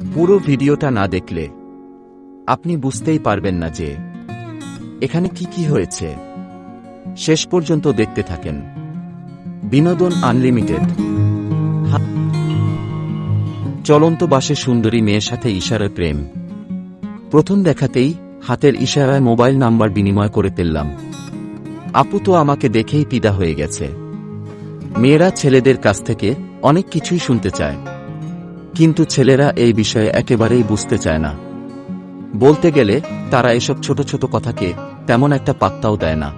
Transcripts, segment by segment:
পুরো ভিডিওটা না দেখলে, আপনি বুঝতেই পারবেন না যে, এখানে কি কি হয়েছে। শেষ পর্যন্ত দেখতে থাকেন। বিনোদন আনলিমিটেড। চলন্ত বাসে সুন্দরী মেয়ের সাথে ইশারায় প্রেম। প্রথম দেখাতেই হাতের ইশারায় মোবাইল নাম্বার বিনিময় করে ফেললাম। আপু তো আমাকে দেখেই পিদা হয়ে গেছে। মেয়েরা ছেলেদের কাছ থেকে অনেক কিছুই শুনতে চায়। কিন্তু ছেলেরা এই বিষয়ে একেবারেই বুঝতে চায় না। বলতে গেলে, তারা এসব ছোট ছোট কথাকে তেমন একটা পাত্তাও দেয় না।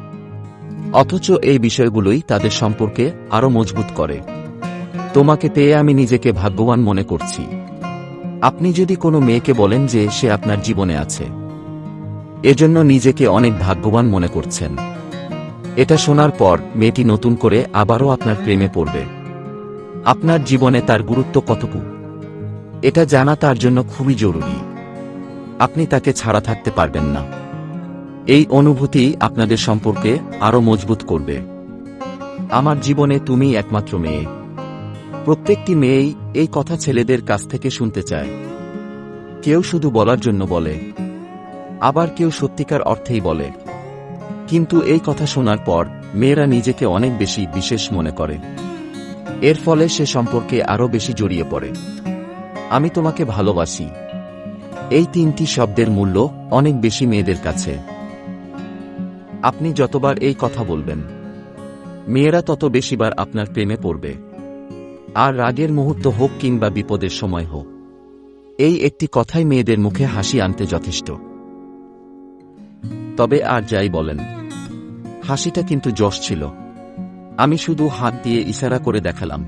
অথচ এই বিষয়গুলোই তাদের সম্পর্কে আরও মজবুত করে। তোমাকে পেয়ে আমি নিজেকে ভাগ্যবান মনে করছি। আপনি যদি কোনো মেয়েকে বলেন যে সে আপনার জীবনে আছে, এজন্য নিজেকে অনেক ভাগ্যবান মনে করছেন। এটা শোনার পর মেয়েটি নতুন করে আবারও আপনার প্রেমে পড়বে। আপনার জীবনে তার গুরুত্ব কতটুকু? এটা জানা তার জন্য খুবই জরুরি। আপনি তাকে ছাড়া থাকতে পারবেন না। এই অনুভূতি আপনাদের সম্পর্কে আরও মজবুত করবে। আমার জীবনে তুমি একমাত্র মেয়ে। প্রত্যেকটি মেয়েই এই কথা ছেলেদের কাছ থেকে শুনতে চায়। কেউ শুধু বলার জন্য বলে। আবার কেউ সত্যিকার অর্থেই বলে। কিন্তু এই কথা শোনার পর মেয়েরা নিজেকে অনেক বেশি বিশেষ মনে করে। এর ফলে সে সম্পর্কে আরও বেশি জড়িয়ে পড়ে। আমি তোমাকে ভালোবাসি। এই তিনটি শব্দের মূল্য অনেক বেশি মেয়েদের কাছে। আপনি যতবার এই কথা বলবেন, মেয়েরা তত বেশিবার আপনার প্রেমে পড়বে। আর রাগের মুহূর্ত হোক কিংবা বিপদের সময় হোক, এই একটি কথাই মেয়েদের মুখে হাসি আনতে যথেষ্ট। তবে আর যাই বলেন, হাসিটা কিন্তু যশ ছিল। আমি শুধু হাত দিয়ে ইশারা করে দেখালাম,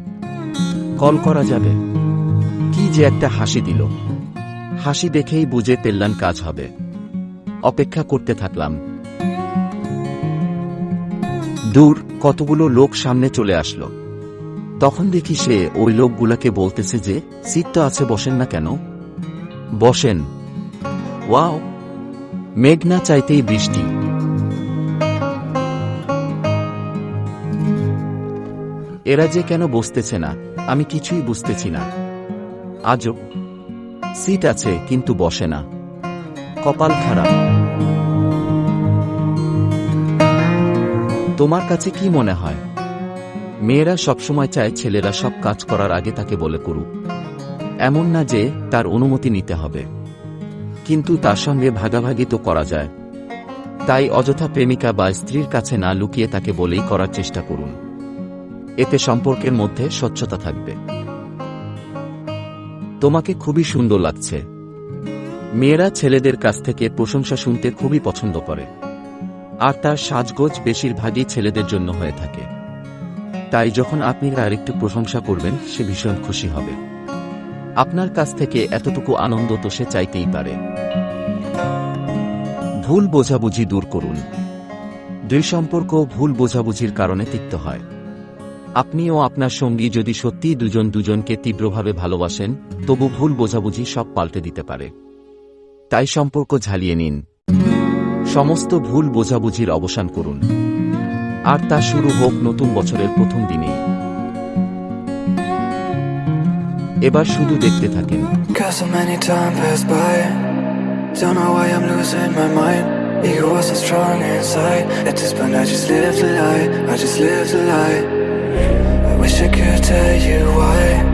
কল করা যাবে? যে একটা হাসি দিল। হাসি দেখেই বুঝে পেল্লান কাজ হবে। অপেক্ষা করতে থাকলাম। দূর কতগুলো লোক সামনে চলে আসলো। তখন দেখি সে ওই লোকগুলাকে বলতেছে যে, সিট তো আছে, বসেন না কেন? বসেন। ওয়াও। মেঘ না চাইতেই বৃষ্টি। এরা যে কেন বসতেছে না, আমি কিছুই বুঝতেছি না। আজও সিট আছে, কিন্তু বসে না। কপাল খারাপ। তোমার কাছে কি মনে হয়? মেয়েরা সবসময় চায় ছেলেরা সব কাজ করার আগে তাকে বলে করুক। এমন না যে তার অনুমতি নিতে হবে। কিন্তু তার সঙ্গে ভাগাভাগি তো করা যায়। তাই অযথা প্রেমিকা বা স্ত্রীর কাছে না লুকিয়ে তাকে বলেই করার চেষ্টা করুন। এতে সম্পর্কের মধ্যে স্বচ্ছতা থাকবে। তোমাকে খুবই সুন্দর লাগছে। মেয়েরা ছেলেদের কাছ থেকে প্রশংসা শুনতে খুবই পছন্দ করে। আর তার সাজগোজ বেশিরভাগই ছেলেদের জন্য হয়ে থাকে। তাই যখন আপনি তার একটু প্রশংসা করবেন, সে ভীষণ খুশি হবে। আপনার কাছ থেকে এতটুকু আনন্দ তো সে চাইতেই পারে। ভুল বোঝাবুঝি দূর করুন। দুই সম্পর্ক ভুল বোঝাবুঝির কারণে তিক্ত হয়। আপনি ও আপনার সঙ্গী যদি সত্যিই দুজন দুজনকে তীব্রভাবে ভালোবাসেন, তবু ভুল বোঝাবুঝি সব পাল্টে দিতে পারে। তাই সম্পর্ক ঝালিয়ে নিন। সমস্ত ভুল বোঝাবুঝির অবসান করুন। আর তা শুরু হোক নতুন বছরের প্রথম দিনেই। এবার শুধু দেখতে থাকেন। Don't know why I'm losing my mind. Ego was so strong inside At this point I just live the lie, I just live the lie. Wish I could tell you why.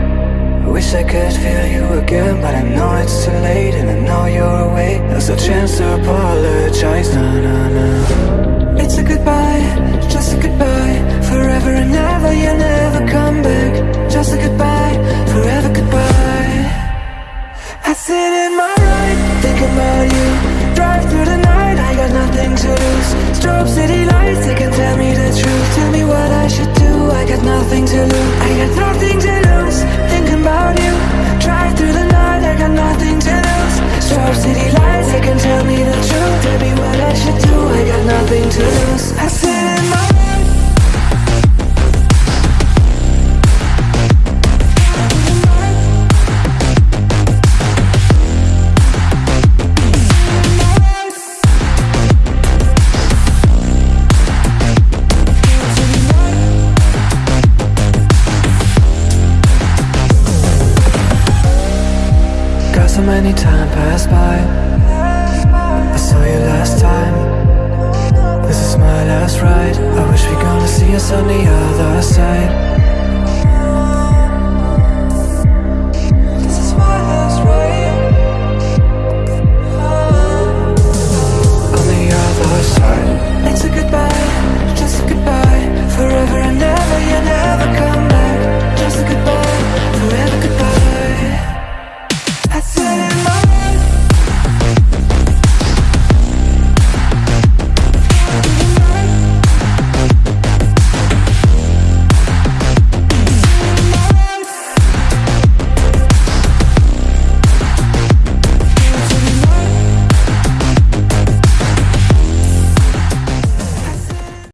Wish I could feel you again But I know it's too late And I know you're away. There's a chance to apologize. It's a goodbye Just a goodbye. Forever and ever You'll never come back. Just a goodbye Forever goodbye. I sit in my ride, think about you. Drive through the night, I got nothing to lose. Strobe city lights, they can tell me so many time passed by. I saw you last time. This is my last ride I wish we gonna see us on the other side